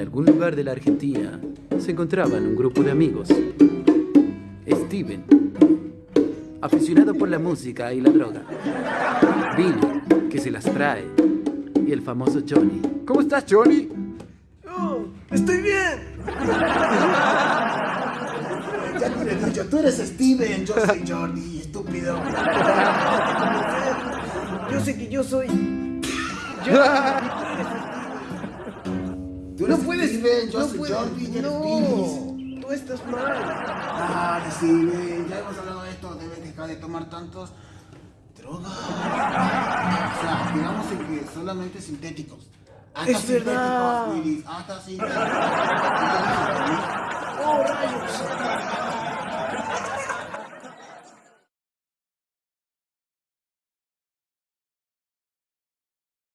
algún lugar de la Argentina se encontraban un grupo de amigos. Steven, aficionado por la música y la droga. Billy, que se las trae. Y el famoso Johnny. ¿Cómo estás, Johnny? Oh, estoy bien. Ya te lo he dicho, tú eres Steven, yo soy Jordi, estúpido. Yo sé que yo soy. Yo. No puedes. Steven, yo no puedes- Jordi. No, tú estás mal. Ah, ya hemos hablado de esto, debes dejar de tomar tantos drogas. O sea, digamos que solamente sintéticos. Hasta Es verdad. sintéticos, Willis, hasta sintéticos.